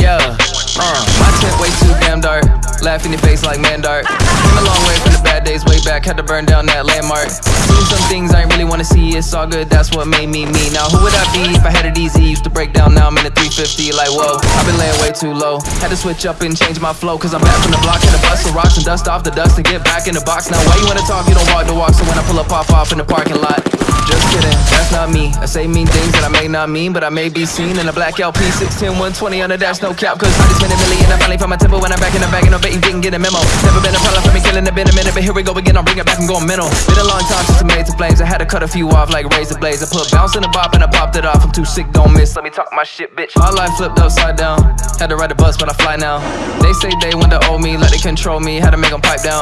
Yeah, uh, my tent way too damn dark. Laugh in your face like man dark. Came a long way days way back. Had to burn down that landmark. Seen some things I really wanna see. It's all good, that's what made me me. Now who would I be if I had it easy? Used to break down, now I'm in a 350. Like whoa, I've been laying way too low. Had to switch up and change my flow. Cause I'm back from the block. Had to bust some rocks and dust off the dust and get back in the box. Now why you wanna talk? You don't walk the walk. So when I pull up, pop off in the parking lot. Just I say mean things that I may not mean, but I may be seen in a black LP 610 120 on the dash, no cap. Cause I just spent a million. I finally found my tempo when I'm back in the bag, and I bet you didn't get a memo. Never been a problem for me, killing it, been a minute, but here we go again. I'm bring it back and going mental. Been a long time since I made the flames. I had to cut a few off like razor blades. I put bounce in the bop and I popped it off. I'm too sick, don't miss. Let me talk my shit, bitch. My life flipped upside down. Had to ride the bus, but I fly now. They say they want to owe me, like they control me. Had to make them pipe down.